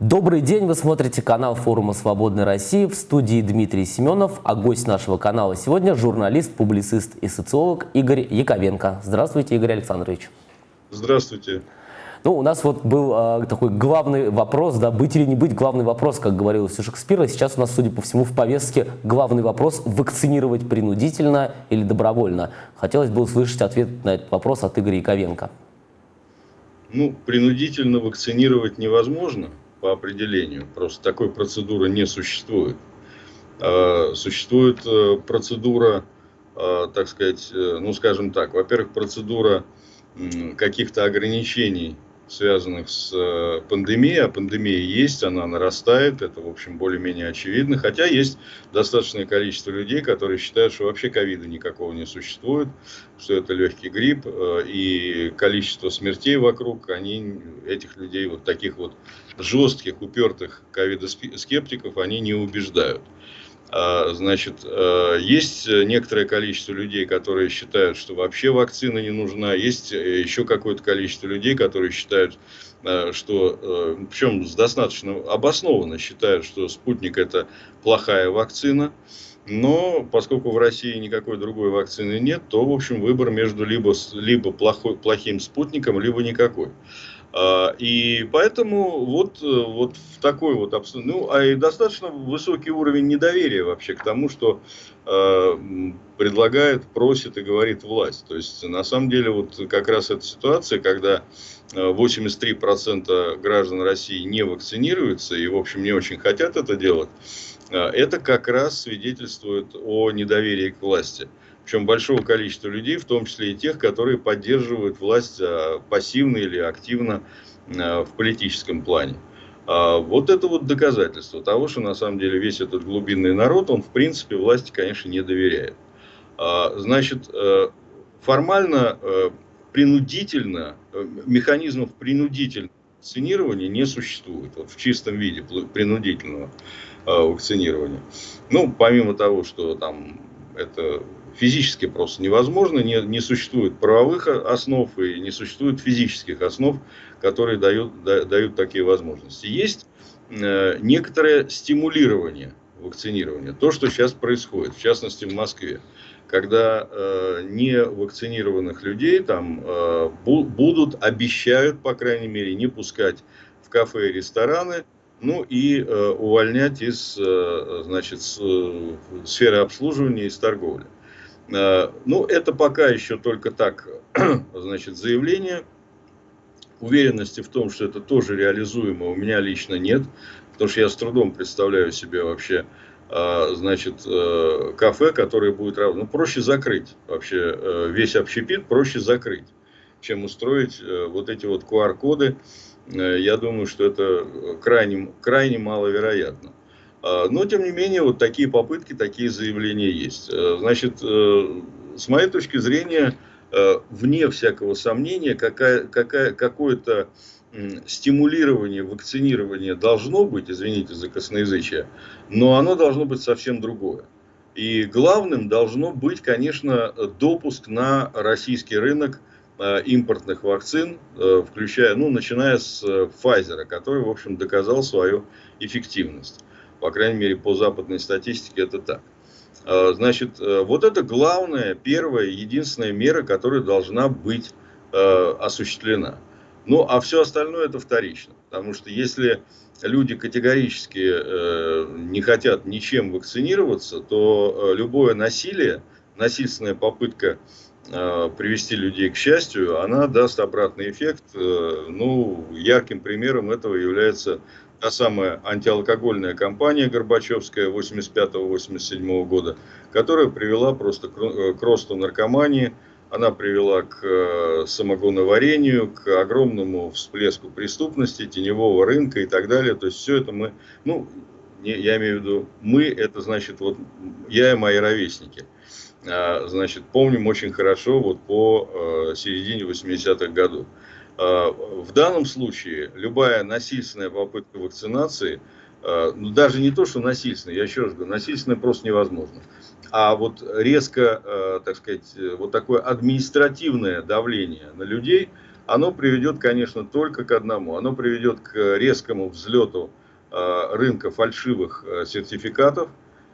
Добрый день, вы смотрите канал форума «Свободной России» в студии Дмитрий Семенов, а гость нашего канала сегодня журналист, публицист и социолог Игорь Яковенко. Здравствуйте, Игорь Александрович. Здравствуйте. Ну, у нас вот был э, такой главный вопрос, да, быть или не быть, главный вопрос, как говорилось у Шекспира. Сейчас у нас, судя по всему, в повестке главный вопрос – вакцинировать принудительно или добровольно. Хотелось бы услышать ответ на этот вопрос от Игоря Яковенко. Ну, принудительно вакцинировать невозможно по определению. Просто такой процедуры не существует. А, существует э, процедура, а, так сказать, э, ну, скажем так, во-первых, процедура каких-то ограничений связанных с э, пандемией, а пандемия есть, она нарастает, это, в общем, более-менее очевидно, хотя есть достаточное количество людей, которые считают, что вообще ковида никакого не существует, что это легкий грипп, э, и количество смертей вокруг, они, этих людей, вот таких вот жестких, упертых ковидоскептиков, они не убеждают. А, значит, э, есть некоторое количество людей, которые считают, что вообще вакцина не нужна. Есть э, еще какое-то количество людей, которые считают, э, что, причем достаточно обоснованно считают, что спутник это плохая вакцина. Но поскольку в России никакой другой вакцины нет, то, в общем, выбор между либо, либо плохой, плохим спутником, либо никакой. А, и поэтому вот, э, вот в такой вот обстановке, ну, а и достаточно высокий уровень недоверия вообще к тому, что э, предлагает, просит и говорит власть. То есть, на самом деле, вот как раз эта ситуация, когда 83% э, граждан России не вакцинируются и, в общем, не очень хотят это делать, э, это как раз свидетельствует о недоверии к власти причем большого количества людей, в том числе и тех, которые поддерживают власть а, пассивно или активно а, в политическом плане. А, вот это вот доказательство того, что на самом деле весь этот глубинный народ, он в принципе власти, конечно, не доверяет. Значит, э, формально, э, принудительно, э, механизмов принудительного вакцинирования не существует, вот в чистом виде принудительного вакцинирования. Ну, помимо того, что там это физически просто невозможно, не, не существует правовых основ и не существует физических основ, которые дают, да, дают такие возможности. Есть э, некоторое стимулирование вакцинирования, то, что сейчас происходит, в частности в Москве, когда э, не вакцинированных людей там э, бу будут, обещают, по крайней мере, не пускать в кафе и рестораны, ну и э, увольнять из э, значит, с, э, сферы обслуживания и торговли. Э, ну, это пока еще только так, значит, заявление. Уверенности в том, что это тоже реализуемо, у меня лично нет. Потому что я с трудом представляю себе вообще, э, значит, э, кафе, которое будет... Ну, проще закрыть вообще весь общепит, проще закрыть, чем устроить вот эти вот QR-коды. Я думаю, что это крайне, крайне маловероятно. А, но, тем не менее, вот такие попытки, такие заявления есть. Э, значит, э, с моей точки зрения, э, вне всякого сомнения, какое-то стимулирование, вакцинирование должно быть, извините за косноязычие, но оно должно быть совсем другое. И главным должно быть, конечно, допуск на российский рынок импортных вакцин, включая, ну, начиная с Pfizer, который, в общем, доказал свою эффективность. По крайней мере, по западной статистике это так. А, значит, э, вот это главная, первая, единственная мера, которая должна быть э, осуществлена. Ну, а все остальное это вторично. Потому что если люди категорически э, не хотят ничем вакцинироваться, то любое насилие, насильственная попытка привести людей к счастью, она даст обратный эффект. Ну, ярким примером этого является та самая антиалкогольная кампания Горбачевская 85-87 года, которая привела просто э, к росту наркомании, она привела к э, самогоноварению, к огромному всплеску преступности, теневого рынка и так далее. То есть все это мы, ну, я имею в виду, мы, это значит, вот я и мои ровесники, а, значит, помним очень хорошо вот по э, середине 80-х годов. А, в данном случае любая насильственная попытка вакцинации, а, ну даже не то, что насильственная, я еще раз говорю, насильственная просто невозможно. А вот резко, а, так сказать, вот такое административное давление на людей, оно приведет, конечно, только к одному. Оно приведет к резкому взлету рынка фальшивых э, сертификатов,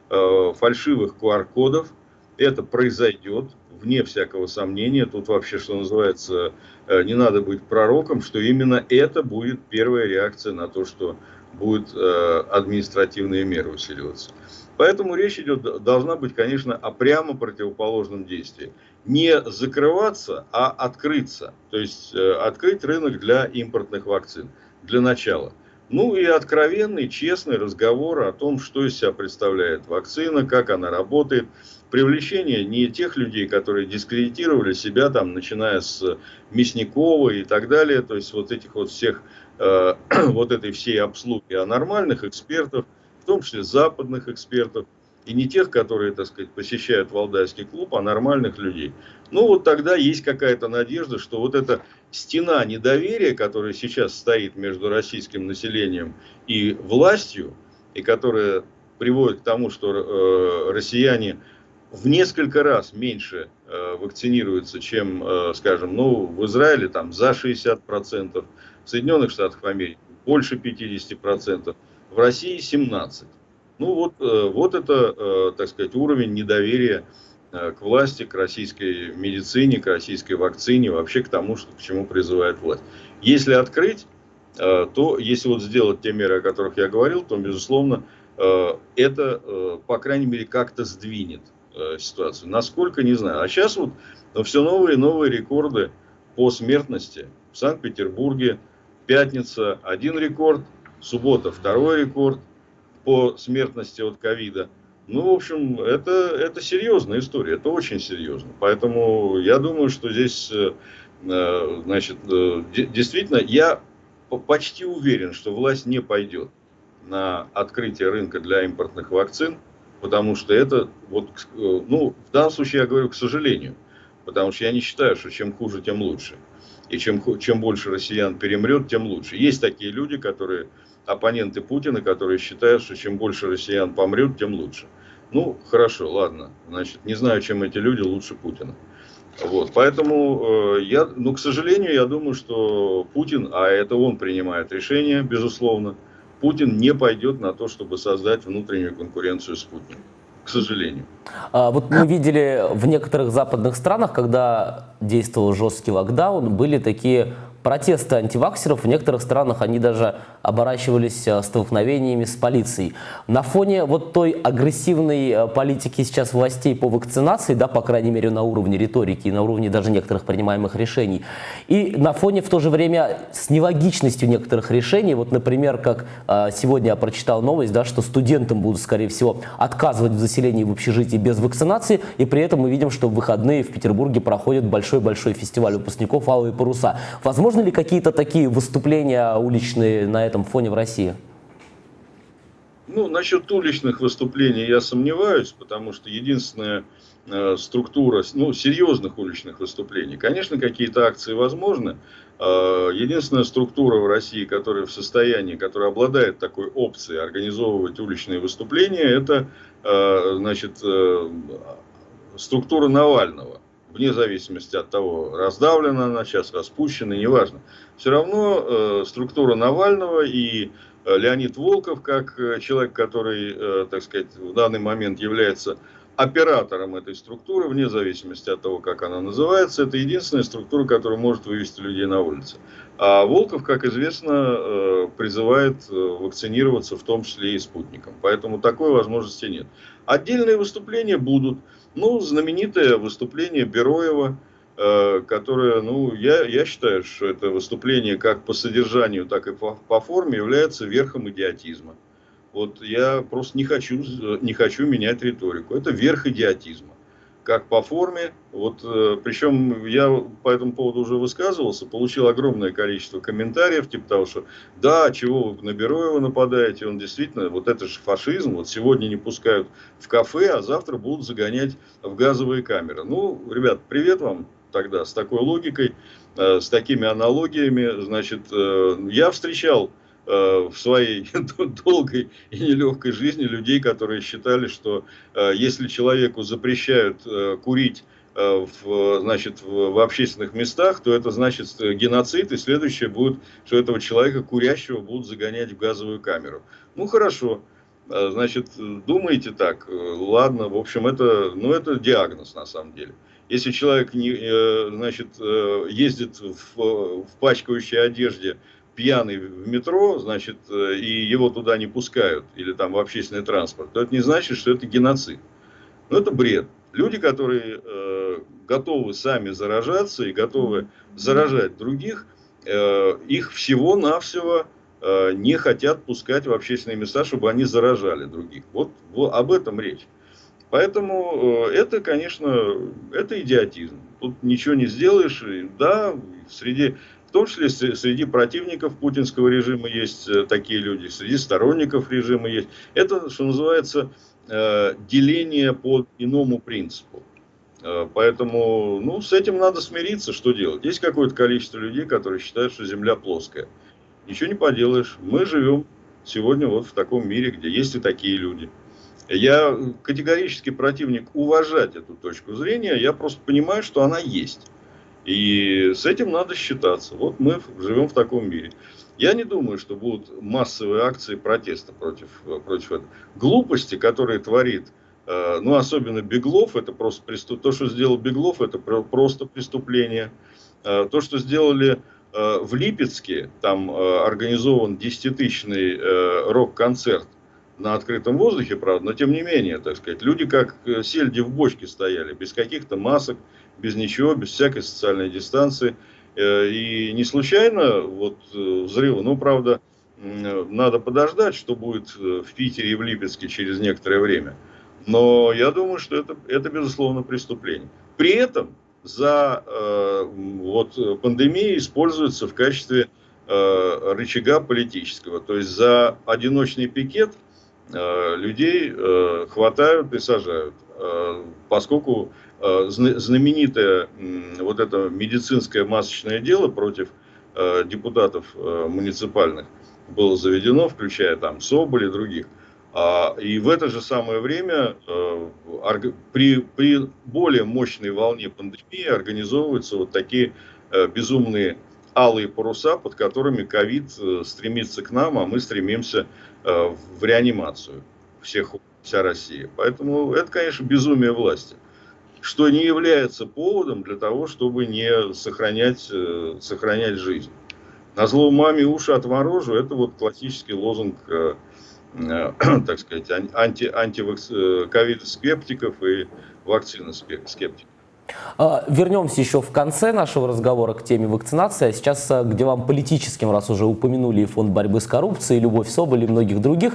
фальшивых QR-кодов. Это произойдет, вне всякого сомнения. Тут вообще, что называется, не надо быть пророком, что именно это будет первая реакция на то, что будут административные меры усиливаться. Поэтому речь идет, должна быть, конечно, о прямо противоположном действии. Не закрываться, а открыться. То есть э, открыть рынок для импортных вакцин для начала. Ну и откровенный, честный разговор о том, что из себя представляет вакцина, как она работает. Привлечение не тех людей, которые дискредитировали себя, там, начиная с Мясникова и так далее, то есть вот этих вот всех, э, вот этой всей обслуги, а нормальных экспертов, в том числе западных экспертов, и не тех, которые, так сказать, посещают Валдайский клуб, а нормальных людей. Ну вот тогда есть какая-то надежда, что вот эта стена недоверия, которая сейчас стоит между российским населением и властью, и которая приводит к тому, что э, россияне в несколько раз меньше э, вакцинируются, чем, э, скажем, ну, в Израиле там за 60%, в Соединенных Штатах Америки больше 50% в России 17. Ну вот, э, вот это, э, так сказать, уровень недоверия к власти, к российской медицине, к российской вакцине, вообще к тому, что, к чему призывает власть. Если открыть, то если вот сделать те меры, о которых я говорил, то, безусловно, это, по крайней мере, как-то сдвинет ситуацию. Насколько, не знаю. А сейчас вот все новые и новые рекорды по смертности. В Санкт-Петербурге пятница один рекорд, суббота второй рекорд по смертности от ковида. Ну, в общем, это, это серьезная история, это очень серьезно. Поэтому я думаю, что здесь, э, э, значит, э, действительно, я почти уверен, что власть не пойдет на открытие рынка для импортных вакцин, потому что это, вот, ну, в данном случае я говорю, к сожалению, потому что я не считаю, что чем хуже, тем лучше. И чем, чем больше россиян перемрет, тем лучше. Есть такие люди, которые оппоненты Путина, которые считают, что чем больше россиян помрет, тем лучше. Ну, хорошо, ладно. Значит, не знаю, чем эти люди лучше Путина. Вот, поэтому э, я, ну, к сожалению, я думаю, что Путин, а это он принимает решение, безусловно, Путин не пойдет на то, чтобы создать внутреннюю конкуренцию с Путиным к сожалению. А, вот мы видели в некоторых западных странах, когда действовал жесткий локдаун, были такие протесты антиваксеров. В некоторых странах они даже оборачивались э, столкновениями с полицией. На фоне вот той агрессивной э, политики сейчас властей по вакцинации, да, по крайней мере на уровне риторики и на уровне даже некоторых принимаемых решений, и на фоне в то же время с нелогичностью некоторых решений, вот, например, как э, сегодня я прочитал новость, да, что студентам будут, скорее всего, отказывать в заселении в общежитии без вакцинации, и при этом мы видим, что в выходные в Петербурге проходит большой-большой фестиваль выпускников «Алые паруса». Возможно, Возможно ли какие-то такие выступления уличные на этом фоне в России? Ну, насчет уличных выступлений я сомневаюсь, потому что единственная э, структура, ну, серьезных уличных выступлений, конечно, какие-то акции возможны. Э, единственная структура в России, которая в состоянии, которая обладает такой опцией организовывать уличные выступления, это, э, значит, э, структура Навального вне зависимости от того, раздавлена она сейчас, распущена, неважно. Все равно э, структура Навального и э, Леонид Волков, как э, человек, который, э, так сказать, в данный момент является оператором этой структуры, вне зависимости от того, как она называется, это единственная структура, которая может вывести людей на улицу. А Волков, как известно, э, призывает вакцинироваться, в том числе и спутником. Поэтому такой возможности нет. Отдельные выступления будут. Ну, знаменитое выступление Бероева, э, которое, ну, я, я считаю, что это выступление как по содержанию, так и по, по форме является верхом идиотизма. Вот я просто не хочу, не хочу менять риторику. Это верх идиотизма как по форме. Вот, э, причем я по этому поводу уже высказывался, получил огромное количество комментариев, типа того, что да, чего вы на Бероева нападаете, он действительно, вот это же фашизм, вот сегодня не пускают в кафе, а завтра будут загонять в газовые камеры. Ну, ребят, привет вам тогда с такой логикой, э, с такими аналогиями. Значит, э, я встречал в своей долгой и нелегкой жизни людей, которые считали, что э, если человеку запрещают э, курить э, в, значит, в, в общественных местах, то это значит геноцид, и следующее будет, что этого человека курящего будут загонять в газовую камеру. Ну хорошо, значит, думаете так, ладно, в общем, это, ну, это диагноз на самом деле. Если человек не, значит, ездит в, в пачкающей одежде, пьяный в метро, значит, э, и его туда не пускают, или там в общественный транспорт, то это не значит, что это геноцид. Но это бред. Люди, которые э, готовы сами заражаться и готовы заражать других, э, их всего-навсего э, не хотят пускать в общественные места, чтобы они заражали других. Вот, вот об этом речь. Поэтому э, это, конечно, это идиотизм. Тут ничего не сделаешь. Да, среди том числе среди противников путинского режима есть э, такие люди, среди сторонников режима есть. Это, что называется, э, деление по иному принципу. Э, поэтому ну, с этим надо смириться, что делать. Есть какое-то количество людей, которые считают, что Земля плоская. Ничего не поделаешь. Мы живем сегодня вот в таком мире, где есть и такие люди. Я категорически противник уважать эту точку зрения, я просто понимаю, что она есть. И с этим надо считаться. Вот мы живем в таком мире. Я не думаю, что будут массовые акции протеста против, против этого. Глупости, которые творит, э, ну, особенно Беглов, это просто преступ... то, что сделал Беглов, это просто преступление. Э, то, что сделали э, в Липецке, там организован десятитысячный рок-концерт на открытом воздухе, правда, но тем не менее, так сказать, люди как сельди в бочке стояли, без каких-то масок, без ничего, без всякой социальной дистанции. Э, и не случайно вот э, взрывы, ну, правда, надо подождать, что будет э, в Питере и в Липецке через некоторое время. Но я думаю, что это, это безусловно, преступление. При этом за э, вот, пандемией используется в качестве э, рычага политического. То есть за одиночный пикет э, людей э, хватают и сажают. Э, поскольку знаменитое вот это медицинское масочное дело против э, депутатов э, муниципальных было заведено, включая там Соболь и других. А, и в это же самое время при, при более мощной волне пандемии организовываются вот такие безумные алые паруса, под которыми ковид стремится к нам, а мы стремимся в реанимацию всех, вся Россия. Поэтому это, конечно, безумие власти что не является поводом для того, чтобы не сохранять, э, сохранять жизнь. На зло маме уши отморожу, это вот классический лозунг, э, э, так сказать, анти, антиковид-скептиков и вакцина-скептиков. А, вернемся еще в конце нашего разговора к теме вакцинации, а сейчас а, где вам политическим, раз уже упомянули и фонд борьбы с коррупцией, Любовь Соболь и многих других.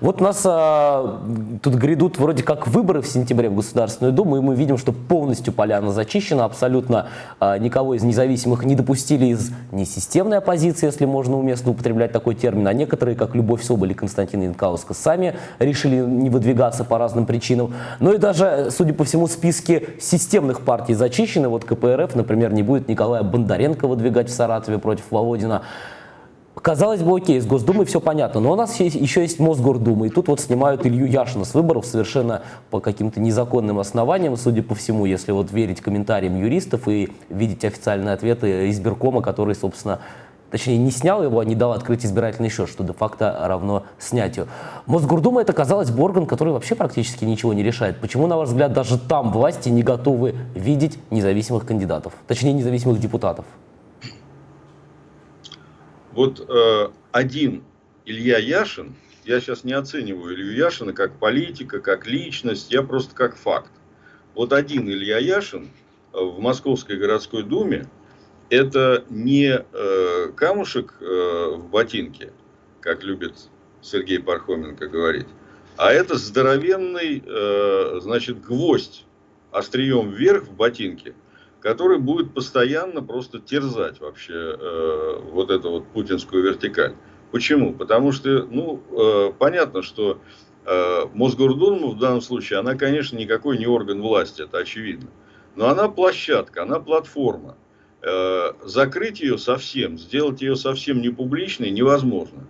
Вот у нас а, тут грядут вроде как выборы в сентябре в Государственную Думу, и мы видим, что полностью поляна зачищена, абсолютно а, никого из независимых не допустили из несистемной оппозиции, если можно уместно употреблять такой термин, а некоторые, как Любовь Соболь и Константин Янкаускас, сами решили не выдвигаться по разным причинам. Ну и даже, судя по всему, списки системных партии зачищены. Вот КПРФ, например, не будет Николая Бондаренко выдвигать в Саратове против Володина. Казалось бы, окей, с Госдумой все понятно, но у нас есть, еще есть Мосгордума, и тут вот снимают Илью Яшина с выборов совершенно по каким-то незаконным основаниям, судя по всему, если вот верить комментариям юристов и видеть официальные ответы избиркома, который, собственно, точнее, не снял его, а не дал открыть избирательный счет, что де-факто равно снятию. Мосгордума это, казалось бы, орган, который вообще практически ничего не решает. Почему, на ваш взгляд, даже там власти не готовы видеть независимых кандидатов, точнее, независимых депутатов? Вот э, один Илья Яшин, я сейчас не оцениваю Илью Яшина как политика, как личность, я просто как факт. Вот один Илья Яшин в Московской городской думе это не э, камушек э, в ботинке, как любит Сергей Пархоменко говорить, а это здоровенный, э, значит, гвоздь острием вверх в ботинке, который будет постоянно просто терзать вообще э, вот эту вот путинскую вертикаль. Почему? Потому что, ну, э, понятно, что э, Мосгордума в данном случае, она, конечно, никакой не орган власти, это очевидно. Но она площадка, она платформа. Э, закрыть ее совсем, сделать ее совсем не публичной невозможно.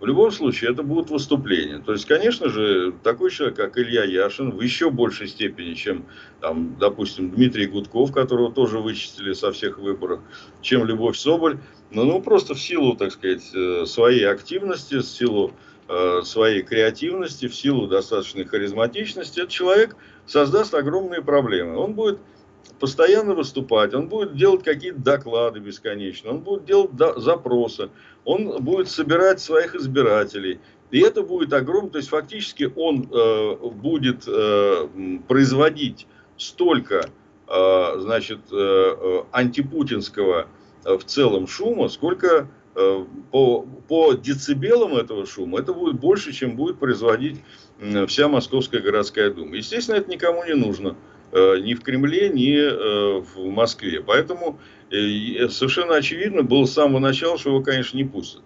В любом случае, это будут выступления. То есть, конечно же, такой человек, как Илья Яшин, в еще большей степени, чем, там, допустим, Дмитрий Гудков, которого тоже вычистили со всех выборов, чем Любовь Соболь, ну, ну просто в силу, так сказать, э, своей активности, в силу э, своей креативности, в силу достаточной харизматичности, этот человек создаст огромные проблемы. Он будет постоянно выступать, он будет делать какие-то доклады бесконечно, он будет делать запросы, он будет собирать своих избирателей. И это будет огромно, то есть фактически он э, будет э, производить столько, э, значит, э, э антипутинского э, в целом шума, сколько э, по, по децибелам этого шума это будет больше, чем будет производить вся Московская городская дума. Естественно, это никому не нужно. Э, ни в Кремле, ни э, в Москве. Поэтому э, совершенно очевидно было с самого начала, что его, конечно, не пустят.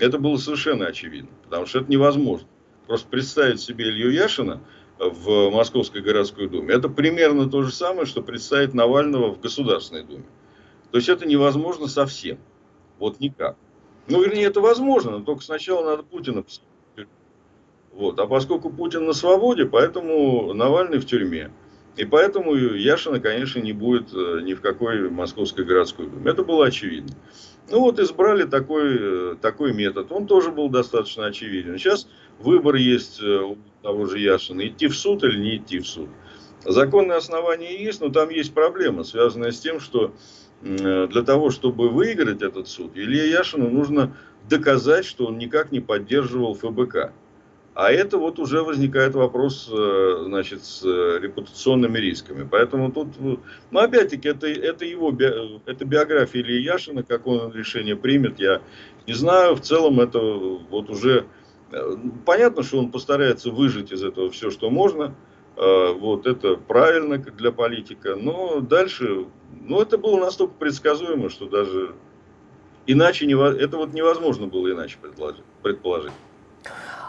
Это было совершенно очевидно, потому что это невозможно. Просто представить себе Илью Яшина в Московской городской думе, это примерно то же самое, что представить Навального в Государственной думе. То есть это невозможно совсем. Вот никак. Ну, вернее, это возможно, но только сначала надо Путина вот. А поскольку Путин на свободе, поэтому Навальный в тюрьме. И поэтому Яшина, конечно, не будет э, ни в какой Московской городской думе. Это было очевидно. Ну вот избрали такой, э, такой метод. Он тоже был достаточно очевиден. Сейчас выбор есть э, у того же Яшина. Идти в суд или не идти в суд. Законные основания есть, но там есть проблема, связанная с тем, что для того, чтобы выиграть этот суд, Илье Яшину нужно доказать, что он никак не поддерживал ФБК. А это вот уже возникает вопрос, э, значит, с э, репутационными рисками. Поэтому тут, ну, ну опять-таки, это, это его, это биография Ильи Яшина, как он решение примет, я не знаю. В целом это вот уже, э, понятно, что он постарается выжить из этого все, что можно. Вот это правильно для политика. Но дальше, ну это было настолько предсказуемо, что даже иначе, это вот невозможно было иначе предположить.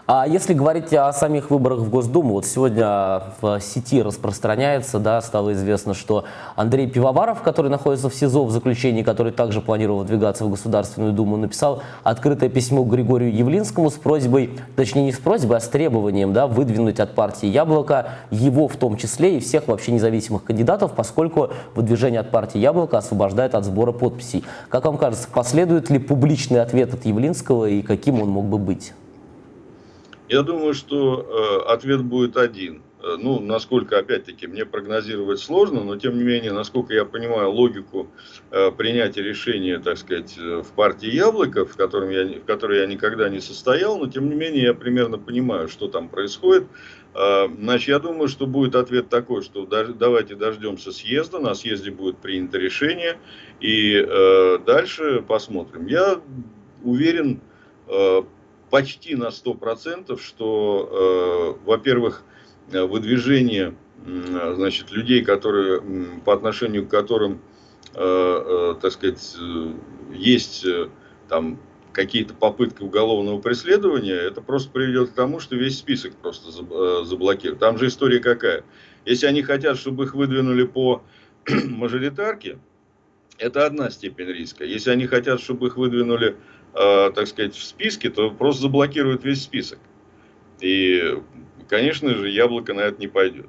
А если говорить о самих выборах в Госдуму, вот сегодня в сети распространяется, да, стало известно, что Андрей Пивоваров, который находится в СИЗО в заключении, который также планировал выдвигаться в Государственную Думу, написал открытое письмо Григорию Явлинскому с просьбой, точнее не с просьбой, а с требованием да, выдвинуть от партии «Яблоко» его в том числе и всех вообще независимых кандидатов, поскольку выдвижение от партии «Яблоко» освобождает от сбора подписей. Как вам кажется, последует ли публичный ответ от Явлинского и каким он мог бы быть? Я думаю, что э, ответ будет один. Э, ну, насколько, опять-таки, мне прогнозировать сложно, но, тем не менее, насколько я понимаю логику э, принятия решения, так сказать, э, в партии «Яблоко», в, котором я, в которой я никогда не состоял, но, тем не менее, я примерно понимаю, что там происходит. Э, значит, я думаю, что будет ответ такой, что давайте дождемся съезда, на съезде будет принято решение, и э, дальше посмотрим. Я уверен, э, почти на 100%, что, э, во-первых, выдвижение значит, людей, которые, по отношению к которым, э, э, так сказать, есть там какие-то попытки уголовного преследования, это просто приведет к тому, что весь список просто заблокируют. Там же история какая. Если они хотят, чтобы их выдвинули по мажоритарке, это одна степень риска. Если они хотят, чтобы их выдвинули Э, так сказать, в списке, то просто заблокирует весь список. И, конечно же, яблоко на это не пойдет.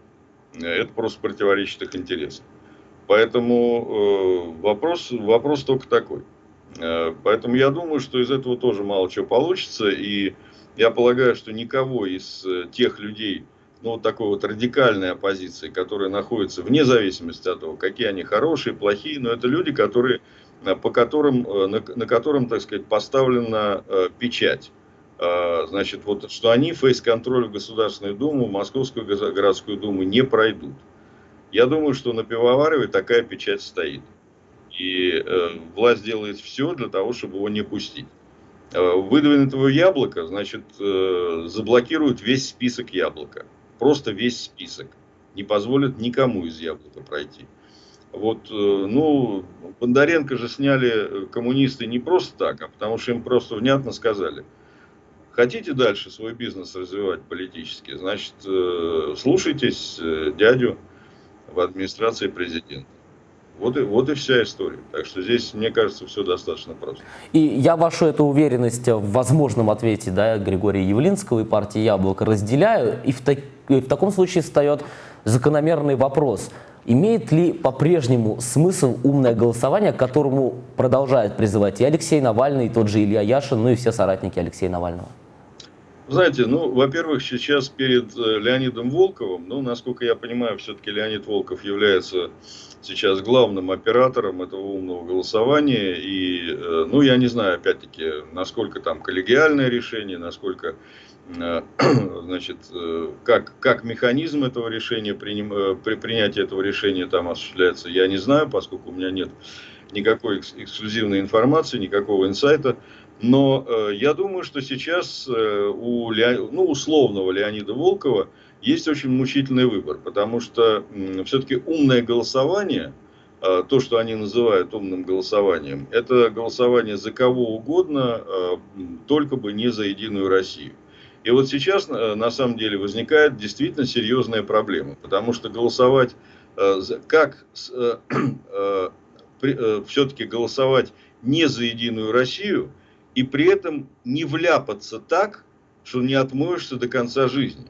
Это просто противоречит их интересам. Поэтому э, вопрос, вопрос только такой. Э, поэтому я думаю, что из этого тоже мало чего получится. И я полагаю, что никого из тех людей, ну, вот такой вот радикальной оппозиции, которые находятся вне зависимости от того, какие они хорошие, плохие, но это люди, которые Э, по которым, э, на, на котором, так сказать, поставлена э, печать. Значит, вот, что они фейс-контроль в Государственную Думу, в Московскую городскую Думу не пройдут. Я думаю, что на Пивоварове такая печать стоит. И э, власть делает все для того, чтобы его не пустить. Э, выдвинутого яблока, значит, э, заблокируют весь список яблока. Просто весь список. Не позволят никому из яблока пройти. Вот, э, ну, Бондаренко же сняли э, коммунисты не просто так, а потому что им просто внятно сказали. Хотите дальше свой бизнес развивать политически, значит, э, слушайтесь дядю в администрации президента. Вот и, вот и вся история. Так что здесь, мне кажется, все достаточно просто. И я вашу эту уверенность в возможном ответе да, Григория Явлинского и партии «Яблоко» разделяю. И в, так, и в таком случае встает закономерный вопрос. Имеет ли по-прежнему смысл умное голосование, к которому продолжает призывать и Алексей Навальный, и тот же Илья Яшин, ну и все соратники Алексея Навального? Знаете, ну, во-первых, сейчас перед э, Леонидом Волковым, ну, насколько я понимаю, все-таки Леонид Волков является сейчас главным оператором этого умного голосования. И, э, ну, я не знаю, опять-таки, насколько там коллегиальное решение, насколько, значит, как, как механизм этого решения, приним, при принятии этого решения там осуществляется, я не знаю, поскольку у меня нет никакой эксклюзивной информации, никакого инсайта. Но э, я думаю, что сейчас э, у Лео, ну, условного Леонида Волкова есть очень мучительный выбор, потому что э, все-таки умное голосование, э, то, что они называют умным голосованием, это голосование за кого угодно, э, только бы не за Единую Россию. И вот сейчас э, на самом деле возникает действительно серьезная проблема, потому что голосовать, э, как э, все-таки голосовать не за Единую Россию – и при этом не вляпаться так, что не отмоешься до конца жизни.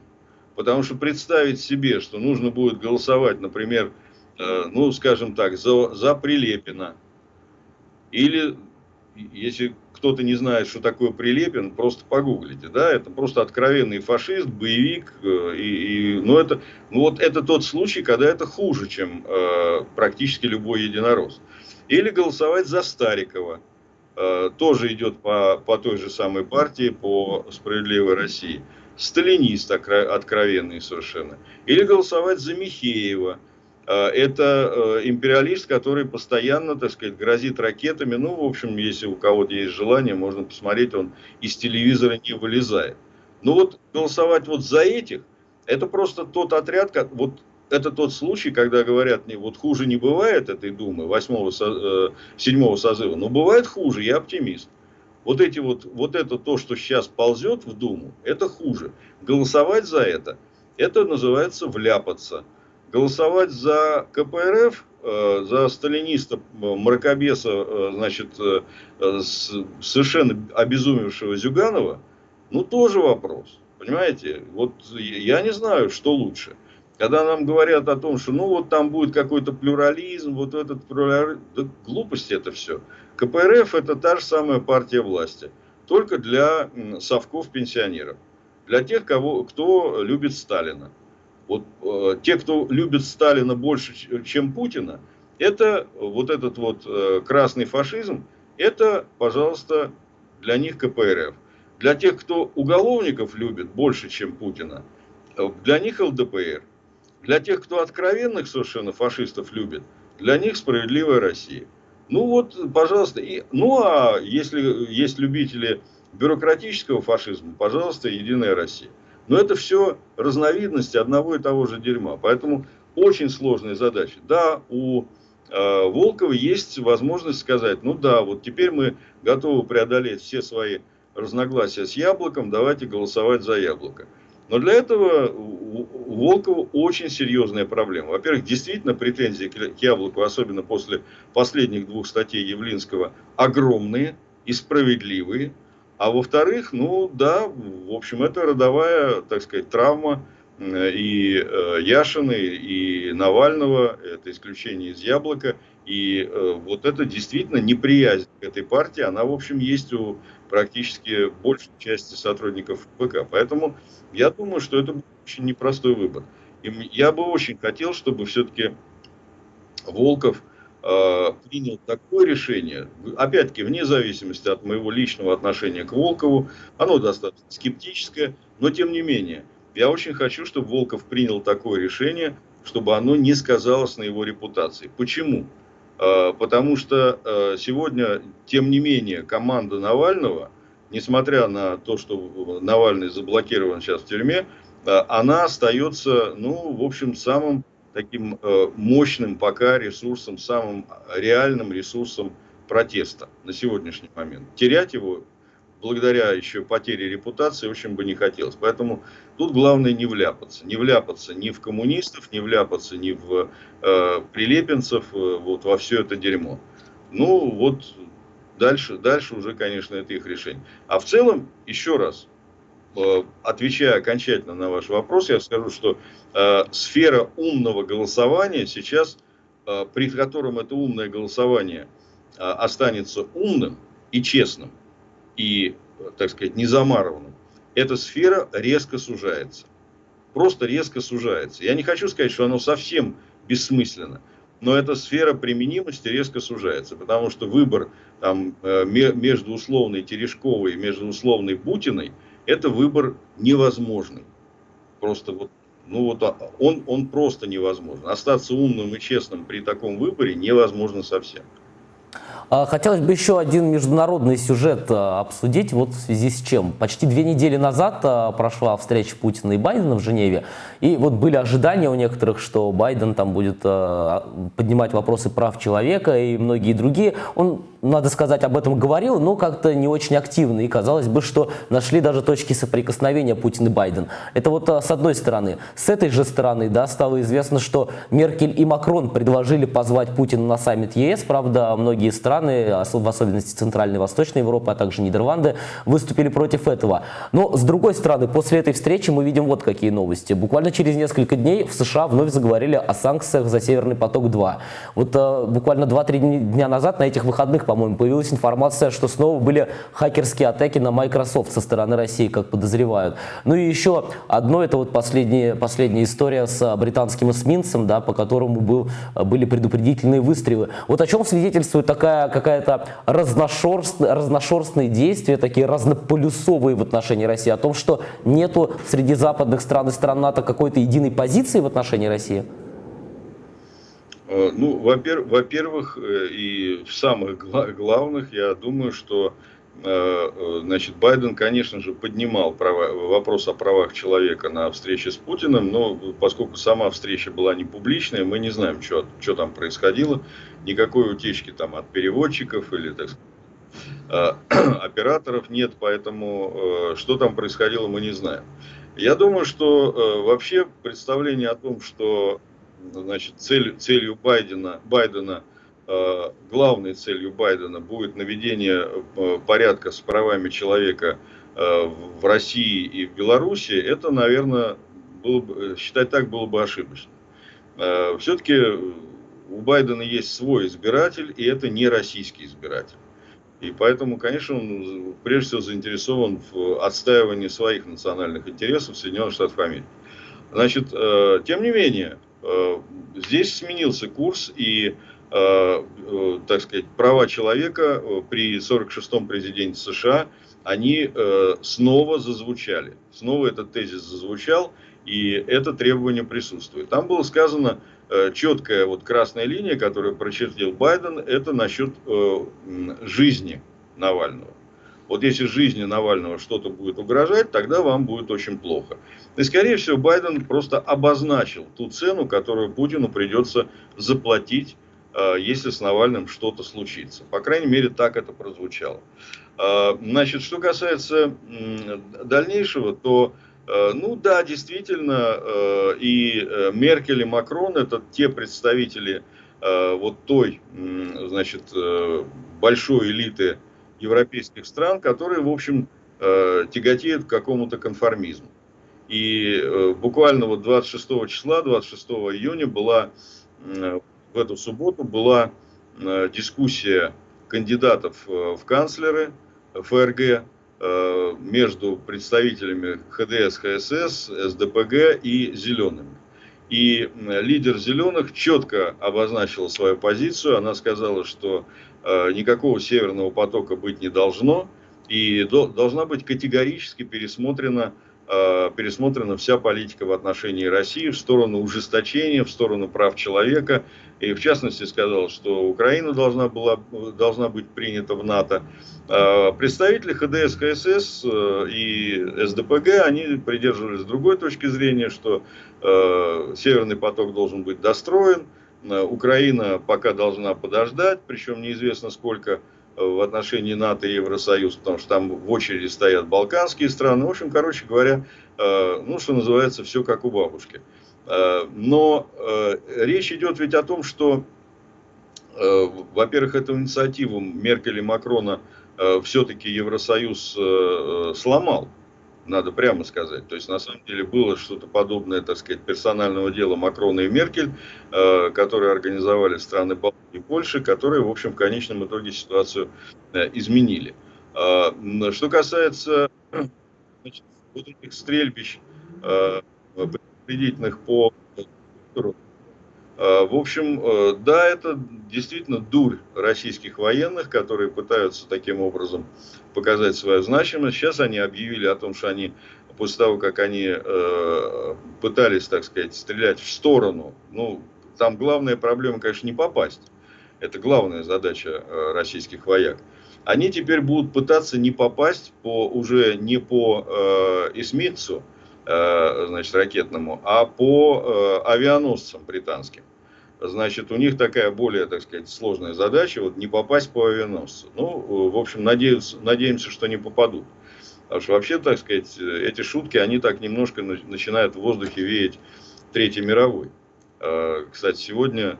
Потому что представить себе, что нужно будет голосовать, например, ну, скажем так, за, за Прилепина, или, если кто-то не знает, что такое Прилепин, просто погуглите, да, это просто откровенный фашист, боевик, э, и, и, ну, это, ну, вот это тот случай, когда это хуже, чем э, практически любой единорос. Или голосовать за Старикова, Э, тоже идет по, по той же самой партии, по «Справедливой России». Сталинист откровенный совершенно. Или голосовать за Михеева. Э, это э, империалист, который постоянно, так сказать, грозит ракетами. Ну, в общем, если у кого-то есть желание, можно посмотреть, он из телевизора не вылезает. Ну вот голосовать вот за этих, это просто тот отряд, как, вот это тот случай, когда говорят, вот хуже не бывает этой Думы, восьмого, э, седьмого созыва, но бывает хуже, я оптимист. Вот, эти вот, вот это то, что сейчас ползет в Думу, это хуже. Голосовать за это, это называется вляпаться. Голосовать за КПРФ, э, за сталиниста, мракобеса, э, значит, э, совершенно обезумевшего Зюганова, ну тоже вопрос. Понимаете, вот я не знаю, что лучше – когда нам говорят о том, что ну вот там будет какой-то плюрализм, вот этот плюрализм, да глупости это все. КПРФ это та же самая партия власти, только для совков пенсионеров, для тех, кого, кто любит Сталина. Вот э, те, кто любит Сталина больше, чем Путина, это вот этот вот э, красный фашизм, это, пожалуйста, для них КПРФ. Для тех, кто уголовников любит больше, чем Путина, э, для них ЛДПР. Для тех, кто откровенных совершенно фашистов любит, для них справедливая Россия. Ну вот, пожалуйста. И, ну а если есть любители бюрократического фашизма, пожалуйста, Единая Россия. Но это все разновидности одного и того же дерьма. Поэтому очень сложная задача. Да, у э, Волкова есть возможность сказать, ну да, вот теперь мы готовы преодолеть все свои разногласия с яблоком, давайте голосовать за яблоко. Но для этого у Волкова очень серьезная проблема. Во-первых, действительно претензии к Яблоку, особенно после последних двух статей Явлинского, огромные и справедливые. А во-вторых, ну да, в общем, это родовая, так сказать, травма и э, Яшины, и Навального, это исключение из Яблока. И э, вот это действительно неприязнь к этой партии, она, в общем, есть у практически большей части сотрудников ВК. Поэтому я думаю, что это очень непростой выбор. И я бы очень хотел, чтобы все-таки Волков э, принял такое решение, опять-таки, вне зависимости от моего личного отношения к Волкову, оно достаточно скептическое, но тем не менее, я очень хочу, чтобы Волков принял такое решение, чтобы оно не сказалось на его репутации. Почему? Э, потому что э, сегодня, тем не менее, команда Навального, несмотря на то, что Навальный заблокирован сейчас в тюрьме, э, она остается, ну, в общем, самым таким мощным пока ресурсом, самым реальным ресурсом протеста на сегодняшний момент. Терять его благодаря еще потере репутации очень бы не хотелось. Поэтому тут главное не вляпаться. Не вляпаться ни в коммунистов, не вляпаться ни в э, прилепенцев, э, вот во все это дерьмо. Ну вот дальше, дальше уже, конечно, это их решение. А в целом, еще раз, э, отвечая окончательно на ваш вопрос, я скажу, что э, сфера умного голосования сейчас, э, при котором это умное голосование э, останется умным и честным, и, так сказать, незамарованным, эта сфера резко сужается. Просто резко сужается. Я не хочу сказать, что оно совсем бессмысленно, но эта сфера применимости резко сужается, потому что выбор там, э, между условной Терешковой и между условной Бутиной – это выбор невозможный. Просто вот, ну вот а, он, он просто невозможен. Остаться умным и честным при таком выборе невозможно совсем. А, хотелось бы еще один международный сюжет а, обсудить, вот в связи с чем. Почти две недели назад а, прошла встреча Путина и Байдена в Женеве, и вот были ожидания у некоторых, что Байден там будет поднимать вопросы прав человека и многие другие. Он надо сказать, об этом говорил, но как-то не очень активно. И казалось бы, что нашли даже точки соприкосновения Путин и Байден. Это вот с одной стороны. С этой же стороны да, стало известно, что Меркель и Макрон предложили позвать Путина на саммит ЕС. Правда, многие страны, в особенности Центральной и Восточной Европы, а также Нидерланды, выступили против этого. Но с другой стороны, после этой встречи мы видим вот какие новости. Буквально через несколько дней в США вновь заговорили о санкциях за Северный поток-2. Вот э, буквально 2-3 дня назад на этих выходных, по по-моему, появилась информация, что снова были хакерские атаки на Microsoft со стороны России, как подозревают. Ну и еще одно, это вот последняя, последняя история с британским эсминцем, да, по которому был, были предупредительные выстрелы. Вот о чем свидетельствует такая какая-то разношерстные, разношерстные действия, такие разнополюсовые в отношении России, о том, что нету среди западных стран и стран НАТО какой-то единой позиции в отношении России? Э, ну, во-первых, э, и в самых главных, я думаю, что значит, Байден, конечно же, поднимал права, вопрос о правах человека на встрече с Путиным, но поскольку сама встреча была не публичная, мы не знаем, что, что там происходило. Никакой утечки там от переводчиков или, так сказать, операторов нет, поэтому что там происходило, мы не знаем. Я думаю, что вообще представление о том, что значит, цель, целью Байдена, Байдена э, главной целью Байдена будет наведение э, порядка с правами человека э, в России и в Беларуси, это, наверное, было бы, считать так было бы ошибочно. Все-таки у Байдена есть свой избиратель, и это не российский избиратель. И поэтому, конечно, он прежде всего заинтересован в отстаивании своих национальных интересов Соединенных Штатов Америки. Значит, тем не менее, Э, здесь сменился курс и, э, э, так сказать, права человека при 46-м президенте США, они снова зазвучали. Снова этот тезис зазвучал, и это требование присутствует. Там было сказано четкая вот красная линия, которую прочертил Байден, это насчет жизни Навального. Вот если жизни Навального что-то будет угрожать, тогда вам будет очень плохо. И, скорее всего, Байден просто обозначил ту цену, которую Путину придется заплатить, э, если с Навальным что-то случится. По крайней мере, так это прозвучало. Э, значит, что касается дальнейшего, то, э, ну да, действительно, и Меркель, и Макрон – это те представители вот той, значит, большой элиты европейских стран, которые, в общем, э, тяготеют к какому-то конформизму. И э, буквально вот 26 числа, 26 июня была, в эту субботу была э, дискуссия кандидатов в канцлеры ФРГ между представителями ХДС, ХСС, СДПГ и Зелеными. И лидер Зеленых четко обозначила свою позицию. Она сказала, что Э, никакого северного потока быть не должно, и должна быть категорически пересмотрена, э, пересмотрена вся политика в отношении России в сторону ужесточения, в сторону прав человека. И в частности сказал, что Украина должна, была, должна быть принята в НАТО. Э, представители ХДС, КСС и СДПГ, они придерживались другой точки зрения, что Северный поток должен быть достроен, Украина пока должна подождать, причем неизвестно сколько в отношении НАТО и Евросоюз, потому что там в очереди стоят балканские страны. В общем, короче говоря, ну, что называется, все как у бабушки. Но речь идет ведь о том, что, во-первых, эту инициативу Меркель и Макрона все-таки Евросоюз сломал надо прямо сказать. То есть, на самом деле, было что-то подобное, так сказать, персонального дела Макрона и Меркель, э, которые организовали страны Балтии и Польши, которые, в общем, в конечном итоге ситуацию э, изменили. Э, что касается значит, вот этих стрельбищ, э, предупредительных по в общем, э, да, это действительно дурь российских военных, которые пытаются таким образом показать свою значимость. Сейчас они объявили о том, что они, после того, как они э, пытались, так сказать, стрелять в сторону, ну, там главная проблема, конечно, не попасть. Это главная задача российских вояк. Они теперь будут пытаться не попасть по, уже не по э, эсминцу, Э, значит, ракетному, а по э, авианосцам британским. Значит, у них такая более, так сказать, сложная задача, вот не попасть по авианосцу. Ну, в общем, надеемся, надеемся, что не попадут. Потому что вообще, так сказать, эти шутки, они так немножко начинают в воздухе веять Третьей мировой. Э, кстати, сегодня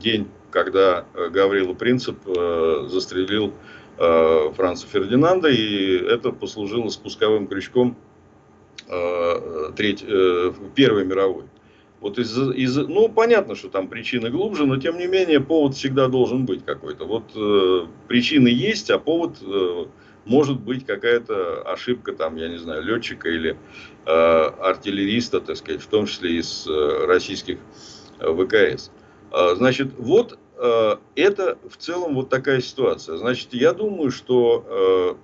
день, когда Гаврила Принцип застрелил Франца Фердинанда, и это послужило спусковым крючком Э, треть, э, Первой мировой. Вот из, из, ну, понятно, что там причины глубже, но тем не менее повод всегда должен быть какой-то. Вот э, причины есть, а повод э, может быть какая-то ошибка, там, я не знаю, летчика или э, артиллериста, так сказать, в том числе из э, российских э, ВКС. Э, значит, вот э, это в целом вот такая ситуация. Значит, я думаю, что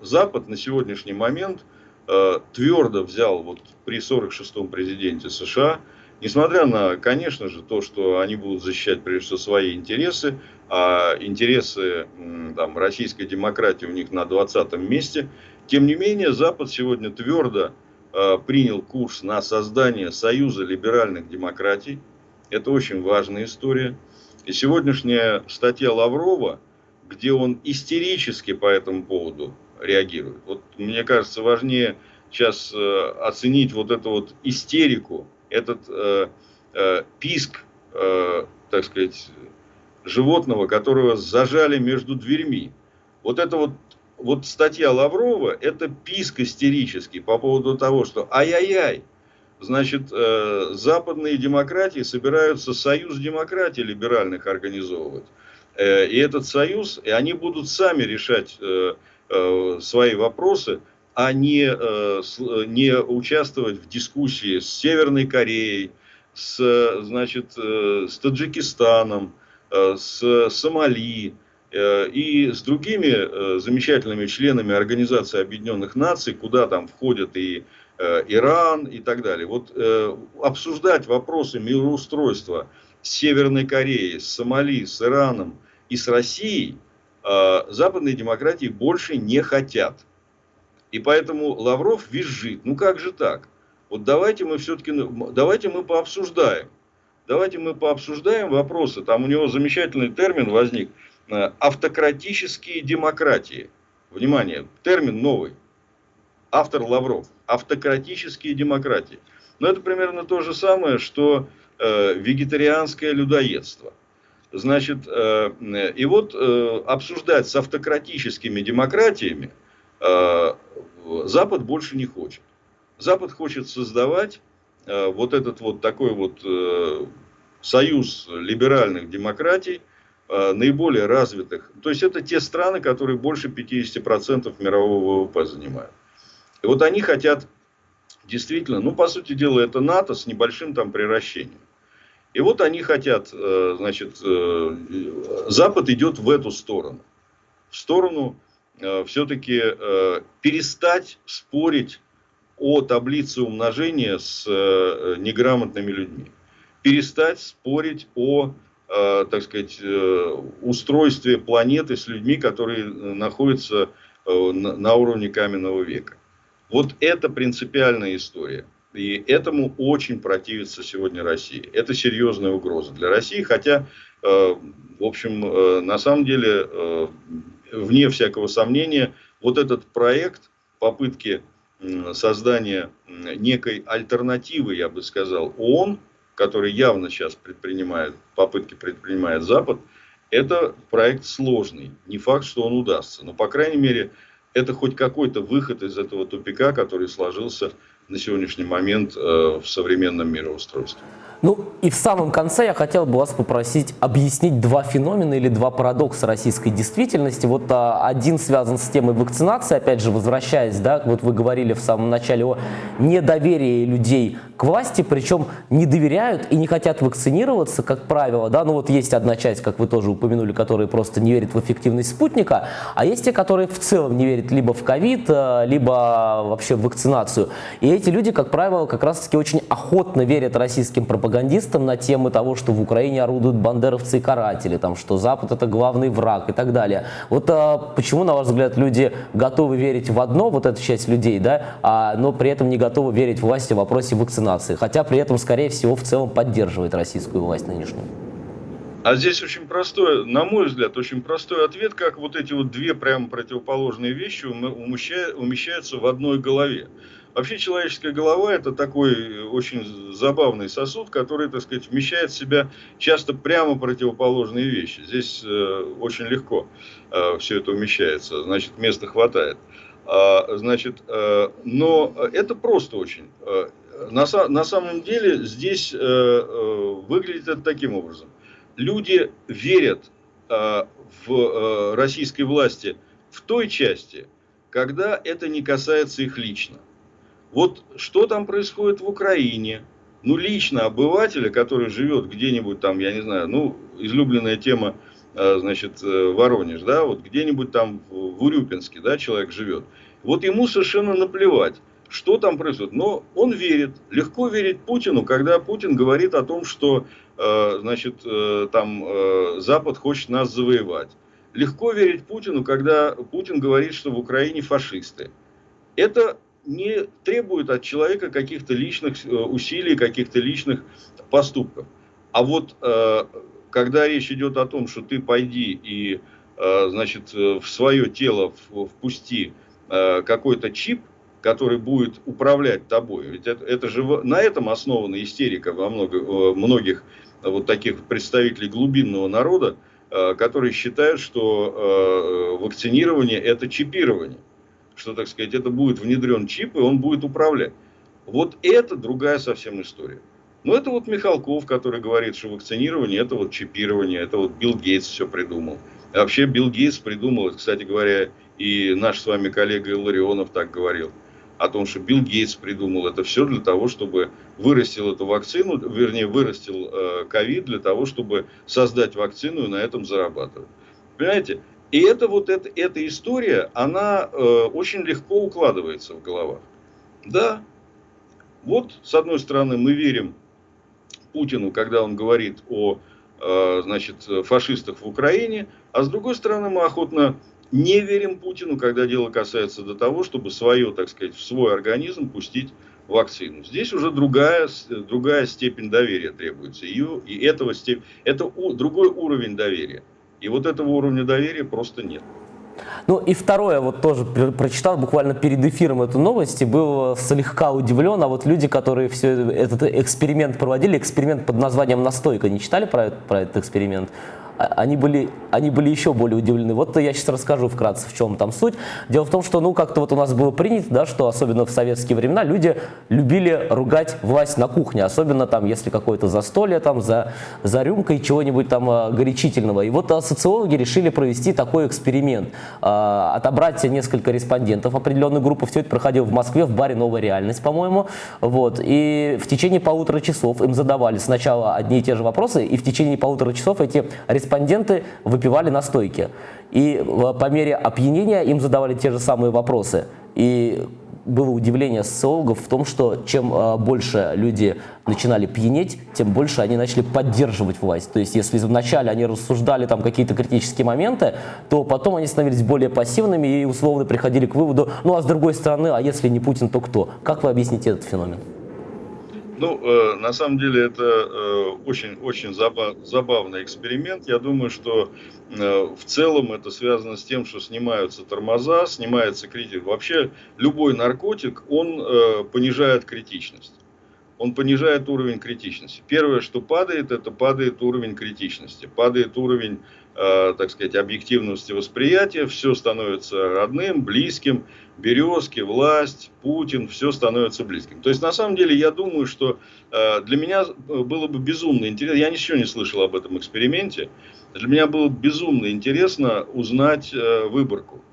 э, Запад на сегодняшний момент – Э, твердо взял вот при 46-м президенте США, несмотря на, конечно же, то, что они будут защищать прежде всего свои интересы, а интересы там, российской демократии у них на 20-м месте, тем не менее Запад сегодня твердо э, принял курс на создание Союза либеральных демократий. Это очень важная история. И сегодняшняя статья Лаврова, где он истерически по этому поводу реагируют. Вот мне кажется, важнее сейчас э, оценить вот эту вот истерику, этот э, э, писк, э, так сказать, животного, которого зажали между дверьми. Вот это вот, вот статья Лаврова, это писк истерический по поводу того, что ай-яй-яй, значит, э, западные демократии собираются союз демократий либеральных организовывать. Э, и этот союз, и они будут сами решать э, Э, свои вопросы, а не, э, не участвовать в дискуссии с Северной Кореей, с, значит, э, с Таджикистаном, с Сомали и с другими замечательными членами Организации Объединенных Наций, куда там входят и Иран и так далее. Вот обсуждать вопросы мироустройства с Северной Кореей, с Сомали, с Ираном и с Россией – Э, западные демократии больше не хотят. И поэтому Лавров визжит. Ну как же так? Вот давайте мы все-таки, давайте мы пообсуждаем. Давайте мы пообсуждаем вопросы. Там у него замечательный термин возник. Э, автократические демократии. Внимание, термин новый. Автор Лавров. Автократические демократии. Но это примерно то же самое, что э, вегетарианское людоедство. Значит, э, и вот э, обсуждать с автократическими демократиями э, Запад больше не хочет. Запад хочет создавать вот этот вот такой вот союз либеральных демократий, наиболее развитых. То есть это те страны, которые больше 50% мирового ВВП занимают. И вот они хотят действительно, ну по сути дела это НАТО с небольшим там приращением. И вот они хотят, э, значит, э, Запад идет в эту сторону. В сторону э, все-таки перестать спорить о таблице умножения с неграмотными людьми. Перестать спорить о, так сказать, устройстве планеты с людьми, которые находятся на уровне каменного века. Вот это принципиальная история. И этому очень противится сегодня Россия. Это серьезная угроза для России, хотя, э, в общем, э, на самом деле, э, вне всякого сомнения, вот этот проект попытки создания некой альтернативы, я бы сказал, ООН, который явно сейчас предпринимает, попытки предпринимает Запад, это проект сложный. Не факт, что он удастся. Но, по крайней мере, это хоть какой-то выход из этого тупика, который сложился на сегодняшний момент э, в современном мироустройстве. Ну и в самом конце я хотел бы вас попросить объяснить два феномена или два парадокса российской действительности. Вот а, один связан с темой вакцинации, опять же, возвращаясь, да, вот вы говорили в самом начале о недоверии людей к власти, причем не доверяют и не хотят вакцинироваться, как правило, да, ну вот есть одна часть, как вы тоже упомянули, которые просто не верят в эффективность спутника, а есть те, которые в целом не верят либо в ковид, а, либо вообще в вакцинацию. И эти люди, как правило, как раз-таки очень охотно верят российским пропагандистам, пропагандистам на тему того, что в Украине орудуют бандеровцы и каратели, там, что Запад это главный враг и так далее. Вот а, почему, на ваш взгляд, люди готовы верить в одно, вот эта часть людей, да, а, но при этом не готовы верить власти в вопросе вакцинации, хотя при этом, скорее всего, в целом поддерживает российскую власть нынешнюю? А здесь очень простой, на мой взгляд, очень простой ответ, как вот эти вот две прямо противоположные вещи умещаются в одной голове. Вообще человеческая голова это такой очень забавный сосуд, который, так сказать, вмещает в себя часто прямо противоположные вещи. Здесь э, очень легко э, все это умещается, значит, места хватает. А, значит, э, но это просто очень. Э, на, на самом деле здесь э, э, выглядит это таким образом. Люди верят э, в э, российской власти в той части, когда это не касается их лично. Вот что там происходит в Украине? Ну, лично обывателя, который живет где-нибудь там, я не знаю, ну, излюбленная тема, э, значит, э, Воронеж, да, вот где-нибудь там в Урюпинске, да, человек живет. Вот ему совершенно наплевать, что там происходит. Но он верит, легко верить Путину, когда Путин говорит о том, что, э, значит, там Запад хочет нас завоевать. Легко верить Путину, когда Путин говорит, что в Украине фашисты. Это не требует от человека каких-то личных э, усилий, каких-то личных поступков. А вот э, когда речь идет о том, что ты пойди и э, значит, в свое тело впусти какой-то чип, который будет управлять тобой. Ведь это, это же на этом основана истерика во много, многих вот таких представителей глубинного народа, которые считают, что вакцинирование это чипирование что, так сказать, это будет внедрен чип, и он будет управлять. Вот это другая совсем история. Но это вот Михалков, который говорит, что вакцинирование это вот чипирование, это вот Билл Гейтс все придумал. И вообще Билл Гейтс придумал, кстати говоря, и наш с вами коллега Илларионов так говорил, о том, что Билл Гейтс придумал это все для того, чтобы вырастил эту вакцину, вернее, вырастил э, ковид для того, чтобы создать вакцину и на этом зарабатывать. Понимаете? И это вот это, эта история, она э, очень легко укладывается в головах. Да, вот с одной стороны мы верим Путину, когда он говорит о э, значит, фашистах в Украине, а с другой стороны мы охотно не верим Путину, когда дело касается до того, чтобы свое, так сказать, в свой организм пустить вакцину. Здесь уже другая, другая степень доверия требуется. И, и этого степ... это у, другой уровень доверия. И вот этого уровня доверия просто нет. Ну и второе, вот тоже прочитал буквально перед эфиром эту новость и был слегка удивлен, а вот люди, которые все этот эксперимент проводили, эксперимент под названием «Настойка», не читали про, про этот эксперимент? А, они были, они были еще более удивлены. Вот я сейчас расскажу вкратце, в чем там суть. Дело в том, что ну как-то вот у нас было принято, да, что особенно в советские времена люди любили ругать власть на кухне, особенно там, если какое-то застолье там за, за рюмкой чего-нибудь там а, горячительного. И вот а, социологи решили провести такой эксперимент, отобрать несколько респондентов определенной группы. Все это проходило в Москве, в баре «Новая реальность», по-моему. Вот. И в течение полутора часов им задавали сначала одни и те же вопросы, и в течение полутора часов эти респонденты респонденты выпивали настойки. И по мере опьянения им задавали те же самые вопросы. И было удивление социологов в том, что чем э, больше люди начинали пьянеть, тем больше они начали поддерживать власть. То есть если вначале они рассуждали там какие-то критические моменты, то потом они становились более пассивными и условно приходили к выводу, ну а с другой стороны, а если не Путин, то кто? Как вы объясните этот феномен? Ну, э, на самом деле это очень-очень э, заба забавный эксперимент. Я думаю, что э, в целом это связано с тем, что снимаются тормоза, снимается критика. Вообще любой наркотик, он э, понижает критичность. Он понижает уровень критичности. Первое, что падает, это падает уровень критичности. Падает уровень Э, так сказать, объективности восприятия, все становится родным, близким, Березки, власть, Путин, все становится близким. То есть, на самом деле, я думаю, что э, для меня было бы безумно интересно, я ничего не слышал об этом эксперименте, для меня было безумно интересно узнать э, выборку.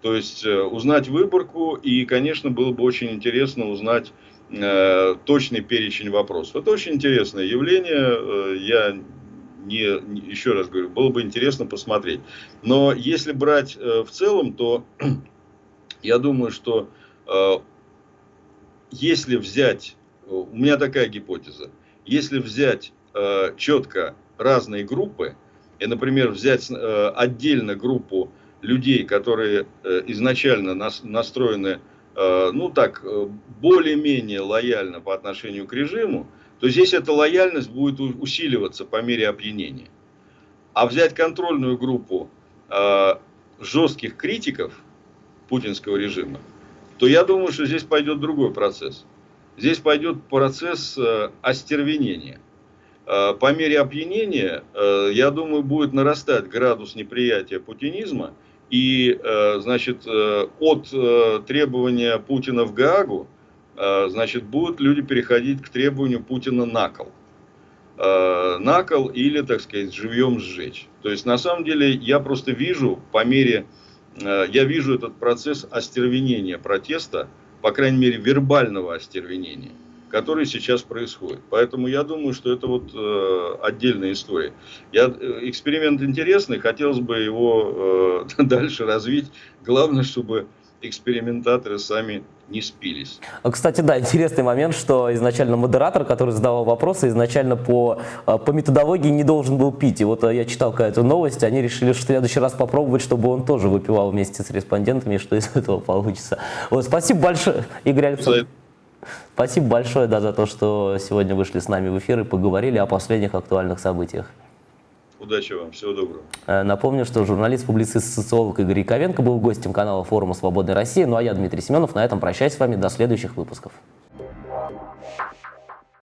То есть, узнать выборку, и, конечно, было бы очень интересно узнать точный перечень вопросов. Это очень интересное явление, я не, еще раз говорю, было бы интересно посмотреть. Но если брать э, в целом, то я думаю, что э, если взять, у меня такая гипотеза, если взять э, четко разные группы, и, например, взять э, отдельно группу людей, которые э, изначально нас, настроены, э, ну так, э, более-менее лояльно по отношению к режиму, то здесь эта лояльность будет усиливаться по мере опьянения. А взять контрольную группу э, жестких критиков путинского режима, то я думаю, что здесь пойдет другой процесс. Здесь пойдет процесс э, остервенения. Э, по мере опьянения, э, я думаю, будет нарастать градус неприятия путинизма. И, э, значит, э, от э, требования Путина в Гаагу значит, будут люди переходить к требованию Путина на кол. На кол или, так сказать, живьем сжечь. То есть, на самом деле, я просто вижу по мере, я вижу этот процесс остервенения протеста, по крайней мере, вербального остервенения, который сейчас происходит. Поэтому я думаю, что это вот отдельная история. Я, эксперимент интересный, хотелось бы его дальше развить. Главное, чтобы экспериментаторы сами не спились. А, кстати, да, интересный момент, что изначально модератор, который задавал вопросы, изначально по, а, по методологии не должен был пить. И вот а, я читал какую-то новость, они решили, что в следующий раз попробовать, чтобы он тоже выпивал вместе с респондентами, что из этого получится. Вот, спасибо большое, Игорь Александрович. Спасибо большое да, за то, что сегодня вышли с нами в эфир и поговорили о последних актуальных событиях. Удачи вам, всего доброго. Э, напомню, что журналист, публицист, социолог Игорь Яковенко был гостем канала форума «Свободной России». Ну а я, Дмитрий Семенов, на этом прощаюсь с вами до следующих выпусков.